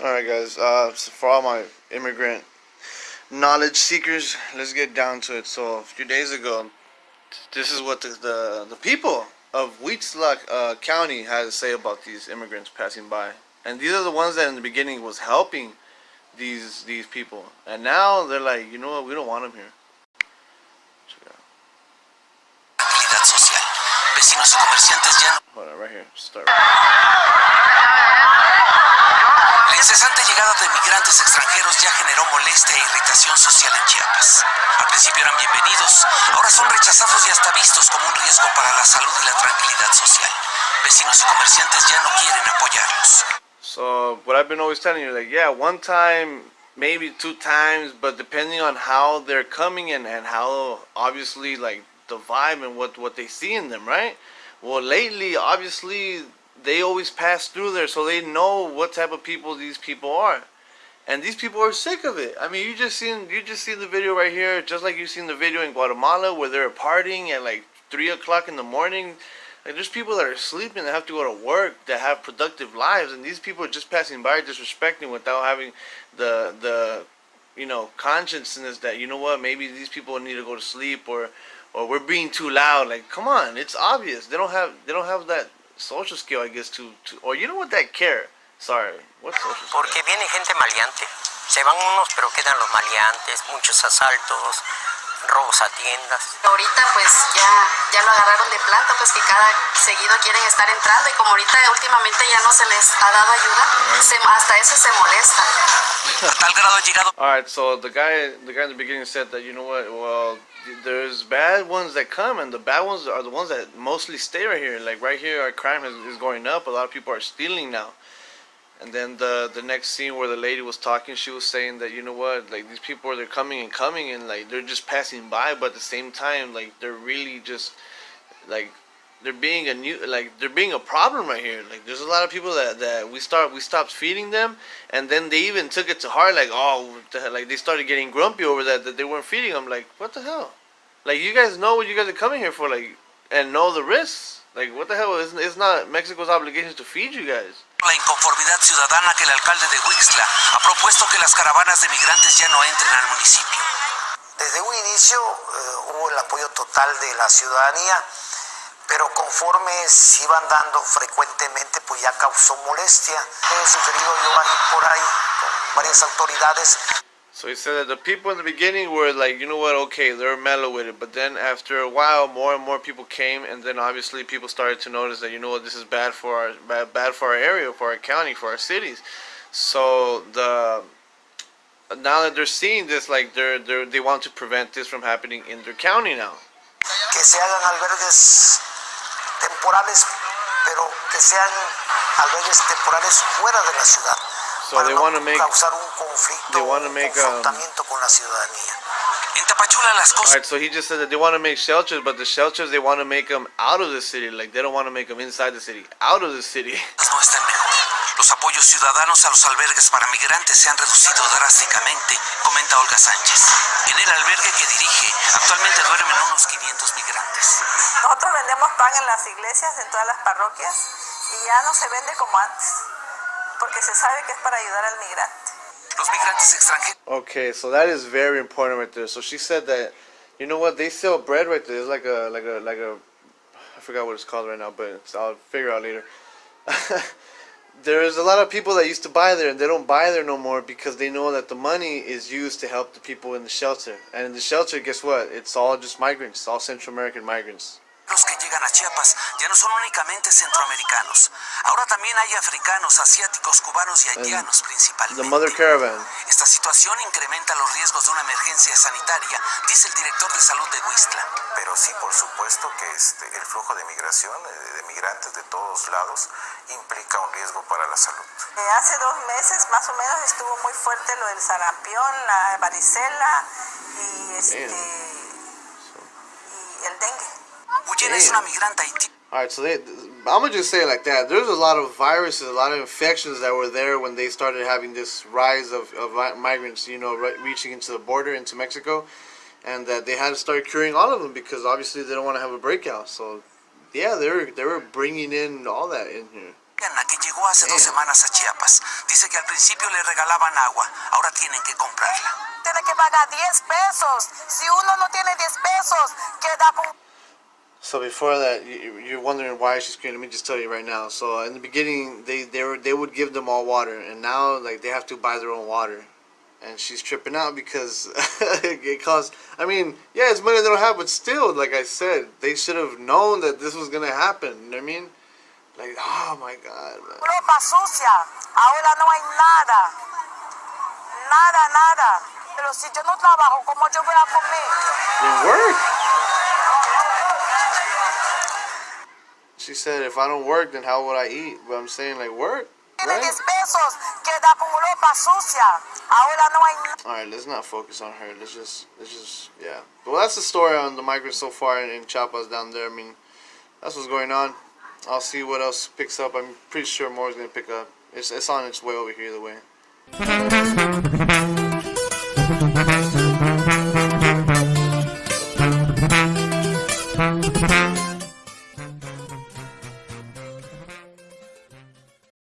Alright guys, uh, so for all my immigrant knowledge seekers, let's get down to it. So a few days ago, this is what the, the, the people of Wheatslack uh, County had to say about these immigrants passing by. And these are the ones that in the beginning was helping these these people. And now they're like, you know what, we don't want them here. Hold on, right here. Start. La incesante llegada de migrantes extranjeros ya generó molestia e irritación social en Chiapas. Al principio eran bienvenidos, ahora son rechazados y hasta vistos como un riesgo para la salud y la tranquilidad social. Vecinos y comerciantes ya no quieren apoyarlos. So what I've been always telling you, like, yeah, one time, maybe two times, but depending on how they're coming and, and how obviously like the vibe and what what they see in them, right? Well, lately, obviously, they always pass through there, so they know what type of people these people are, and these people are sick of it. I mean, you just seen you just seen the video right here, just like you seen the video in Guatemala where they're partying at like three o'clock in the morning. Like there's people that are sleeping that have to go to work that have productive lives, and these people are just passing by, disrespecting without having the the you know consciousness that you know what maybe these people need to go to sleep or or we're being too loud. Like come on, it's obvious they don't have they don't have that social skill, I guess, to, to or you know what that care. Sorry, what social skill? Porque viene gente maleante. Se van unos, pero quedan los maleantes, muchos asaltos, robos a tiendas. Ahorita pues ya, ya lo agarraron de planta, pues que cada seguido quieren estar entrando y como ahorita últimamente ya no se les ha dado ayuda, se, hasta eso se molesta. Tal grado ha llegado All right, so the guy, the guy in the beginning said that you know what? Well, there's bad ones that come, and the bad ones are the ones that mostly stay right here. Like right here, our crime is, is going up. A lot of people are stealing now. And then the the next scene where the lady was talking, she was saying that you know what? Like these people, they're coming and coming, and like they're just passing by, but at the same time, like they're really just like they're being a new like they're being a problem right here. Like there's a lot of people that, that we start we stopped feeding them and then they even took it to heart like oh the like they started getting grumpy over that that they weren't feeding them. Like what the hell? Like you guys know what you guys are coming here for like and know the risks. Like what the hell it's, it's not mexico's obligation to feed you guys la inconformidad ciudadana que el alcalde de Huixla ha propuesto que las caravanas de migrantes ya no entren al municipio. Desde un inicio eh, hubo el apoyo total de la ciudadanía, pero conforme se iban dando frecuentemente, pues ya causó molestia. He sugerido yo ahí por ahí con varias autoridades So he said that the people in the beginning were like, you know what, okay, they're mellow with it. But then after a while, more and more people came, and then obviously people started to notice that, you know what, this is bad for our bad, bad for our area, for our county, for our cities. So the now that they're seeing this, like they're, they're they want to prevent this from happening in their county now. que se hagan albergues temporales, pero que sean albergues temporales fuera de la ciudad. So para they no want to make causar un conflicto, they wanna make, um, confrontamiento con la ciudadanía. En Tapachula las cosas Alright, so he just said that they want to make shelters, but the shelters they want to make them out of the city. Like they don't want to make them inside the city, out of the city. no están mejor. Los apoyos ciudadanos a los albergues para migrantes se han reducido drásticamente, comenta Olga Sánchez. En el albergue que dirige, actualmente duermen unos 500 migrantes. Nosotros vendemos pan en las iglesias, en todas las parroquias, y ya no se vende como antes, porque se sabe que es para ayudar al migrante. Los migrantes extranjeros Okay, so that is very important right there. So she said that, you know what, they sell bread right there. It's like a like a like a, I forgot what it's called right now, but it's, I'll figure out later. There's a lot of people that used to buy there, and they don't buy there no more because they know that the money is used to help the people in the shelter. And in the shelter, guess what? It's all just migrants, it's all Central American migrants. Los que llegan a Chiapas ya no son únicamente centroamericanos. Ahora también hay africanos, asiáticos, cubanos y haitianos The principalmente. Mother Caravan. Esta situación incrementa los riesgos de una emergencia sanitaria, dice el director de salud de Huistla. Pero sí, por supuesto que este, el flujo de migración eh, de migrantes de todos lados implica un riesgo para la salud. Eh, hace dos meses más o menos estuvo muy fuerte lo del sarampión, la varicela y, este, y el dengue. Guyena es una migrante haitiana. All right, I'm gonna just say it like that. There's a lot of viruses, a lot of infections that were there when they started having this rise of, of migrants, you know, re- reaching into the border into Mexico, and that they had to start curing all of them because obviously they don't want to have a breakout. So, yeah, they were they were bringing in all that in here. Ana, que llegó hace dos semanas a Chiapas, dice que al principio le regalaban agua, ahora tienen que comprarla. Tiene que pagar 10 pesos. Si uno no tiene 10 pesos, queda con So before that, you- you're wondering why she's screaming. Let me just tell you right now. So in the beginning, they they were they would give them all water, and now like they have to buy their own water, and she's tripping out because it costs. I mean, yeah, it's money they don't have, but still, like I said, they should have known that this was gonna happen. You know what I mean? Like, oh my God, man. ropa sucia. Ahora no hay nada. Nada, nada. Pero si yo no trabajo, ¿cómo yo voy a comer? Said, if I don't work, then how would I eat? But I'm saying, like, work, right? 10 pesos, queda con ropa sucia. Ahora no hay nada. All right, let's not focus on her. Let's just, let's just, yeah. Well, that's the story on the migrants so far in, in Chiapas down there. I mean, that's what's going on. I'll see what else picks up. I'm pretty sure more is gonna pick up. It's, it's on its way over here the way.